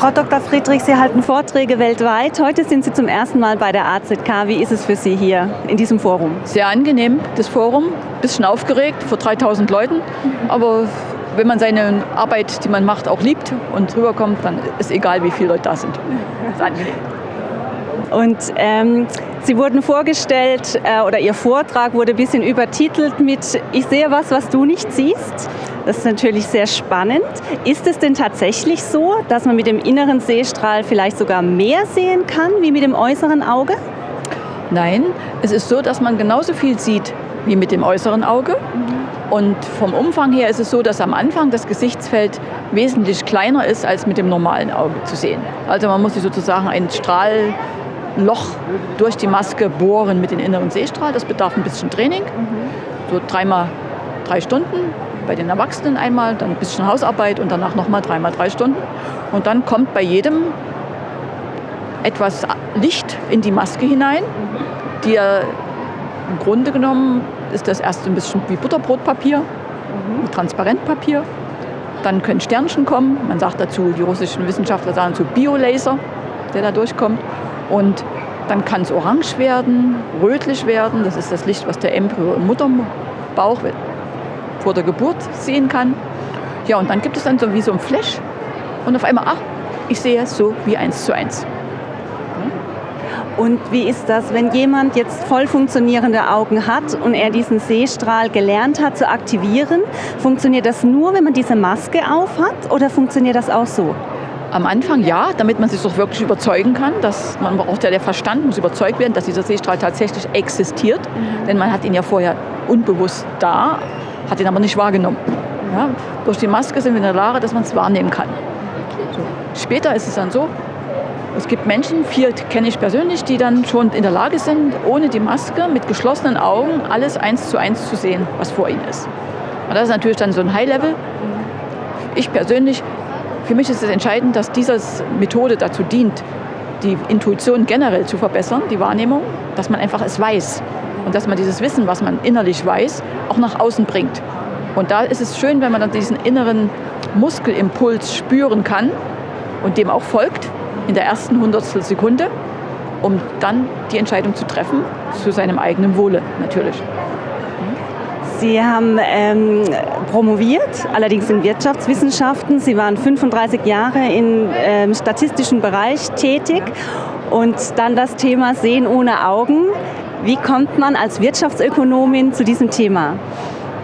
Frau Dr. Friedrich, Sie halten Vorträge weltweit. Heute sind Sie zum ersten Mal bei der AZK. Wie ist es für Sie hier in diesem Forum? Sehr angenehm, das Forum. Bisschen aufgeregt vor 3000 Leuten, aber wenn man seine Arbeit, die man macht, auch liebt und rüberkommt, dann ist egal, wie viele Leute da sind. Das ist angenehm. Und ähm, Sie wurden vorgestellt äh, oder Ihr Vortrag wurde ein bisschen übertitelt mit Ich sehe was, was du nicht siehst. Das ist natürlich sehr spannend. Ist es denn tatsächlich so, dass man mit dem inneren Sehstrahl vielleicht sogar mehr sehen kann wie mit dem äußeren Auge? Nein, es ist so, dass man genauso viel sieht wie mit dem äußeren Auge. Und vom Umfang her ist es so, dass am Anfang das Gesichtsfeld wesentlich kleiner ist, als mit dem normalen Auge zu sehen. Also man muss sich sozusagen ein Strahlloch durch die Maske bohren mit dem inneren Sehstrahl. Das bedarf ein bisschen Training, so dreimal drei Stunden bei den Erwachsenen einmal, dann ein bisschen Hausarbeit und danach nochmal dreimal drei Stunden. Und dann kommt bei jedem etwas Licht in die Maske hinein, die er im Grunde genommen ist das erst ein bisschen wie Butterbrotpapier, mhm. Transparentpapier. Dann können Sternchen kommen. Man sagt dazu, die russischen Wissenschaftler sagen zu Biolaser, der da durchkommt. Und dann kann es orange werden, rötlich werden. Das ist das Licht, was der Embryo im Mutterbauch vor der Geburt sehen kann. Ja, und dann gibt es dann so wie so ein Flash und auf einmal, ach, ich sehe es so wie eins zu eins. Und wie ist das, wenn jemand jetzt voll funktionierende Augen hat und er diesen Sehstrahl gelernt hat zu aktivieren? Funktioniert das nur, wenn man diese Maske auf hat oder funktioniert das auch so? Am Anfang ja, damit man sich doch wirklich überzeugen kann, dass man braucht ja der Verstand muss überzeugt werden, dass dieser Sehstrahl tatsächlich existiert, mhm. denn man hat ihn ja vorher unbewusst da, hat ihn aber nicht wahrgenommen. Ja, durch die Maske sind wir in der Lage, dass man es wahrnehmen kann. So. Später ist es dann so, es gibt Menschen, vier kenne ich persönlich, die dann schon in der Lage sind, ohne die Maske, mit geschlossenen Augen, alles eins zu eins zu sehen, was vor ihnen ist. Und das ist natürlich dann so ein High-Level. Ich persönlich, für mich ist es entscheidend, dass diese Methode dazu dient, die Intuition generell zu verbessern, die Wahrnehmung, dass man einfach es weiß und dass man dieses Wissen, was man innerlich weiß, auch nach außen bringt. Und da ist es schön, wenn man dann diesen inneren Muskelimpuls spüren kann und dem auch folgt in der ersten Hundertstel Sekunde, um dann die Entscheidung zu treffen, zu seinem eigenen Wohle natürlich. Sie haben ähm, promoviert, allerdings in Wirtschaftswissenschaften. Sie waren 35 Jahre im ähm, statistischen Bereich tätig und dann das Thema Sehen ohne Augen. Wie kommt man als Wirtschaftsökonomin zu diesem Thema?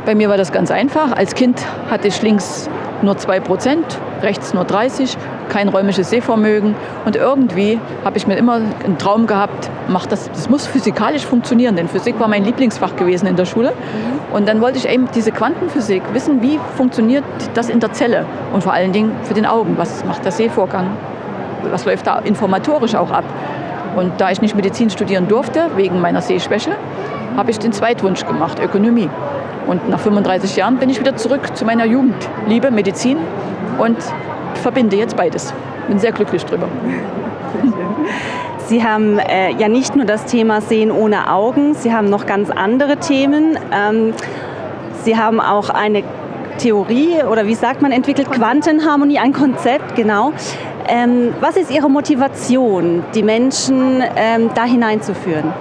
Bei mir war das ganz einfach. Als Kind hatte ich links nur 2 Prozent, rechts nur 30, kein räumliches Sehvermögen. Und irgendwie habe ich mir immer einen Traum gehabt, mach das, das muss physikalisch funktionieren, denn Physik war mein Lieblingsfach gewesen in der Schule. Und dann wollte ich eben diese Quantenphysik wissen, wie funktioniert das in der Zelle und vor allen Dingen für den Augen, was macht der Sehvorgang, was läuft da informatorisch auch ab. Und da ich nicht Medizin studieren durfte, wegen meiner Sehschwäche, habe ich den Zweitwunsch gemacht, Ökonomie. Und nach 35 Jahren bin ich wieder zurück zu meiner Jugendliebe, Medizin und verbinde jetzt beides. Bin sehr glücklich drüber. Sie haben äh, ja nicht nur das Thema Sehen ohne Augen, Sie haben noch ganz andere Themen. Ähm, Sie haben auch eine Theorie oder wie sagt man entwickelt, Quantenharmonie, ein Konzept, genau. Ähm, was ist Ihre Motivation, die Menschen ähm, da hineinzuführen?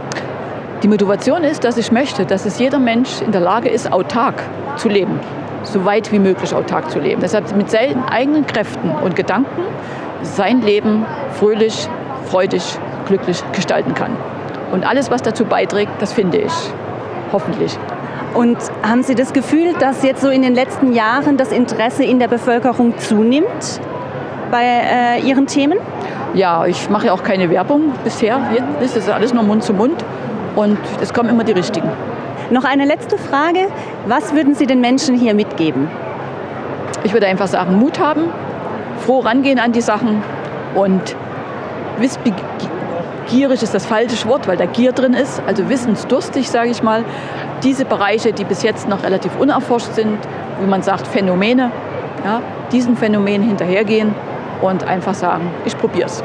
Die Motivation ist, dass ich möchte, dass es jeder Mensch in der Lage ist, autark zu leben, so weit wie möglich autark zu leben. Deshalb mit seinen eigenen Kräften und Gedanken sein Leben fröhlich, freudig, glücklich gestalten kann. Und alles, was dazu beiträgt, das finde ich. Hoffentlich. Und haben Sie das Gefühl, dass jetzt so in den letzten Jahren das Interesse in der Bevölkerung zunimmt bei äh, Ihren Themen? Ja, ich mache ja auch keine Werbung bisher. Jetzt ist alles nur Mund zu Mund und es kommen immer die richtigen. Noch eine letzte Frage. Was würden Sie den Menschen hier mitgeben? Ich würde einfach sagen, Mut haben, froh rangehen an die Sachen und wissbegierig ist das falsche Wort, weil da Gier drin ist, also wissensdurstig, sage ich mal. Diese Bereiche, die bis jetzt noch relativ unerforscht sind, wie man sagt, Phänomene, ja, diesen Phänomenen hinterhergehen und einfach sagen, ich probiere es.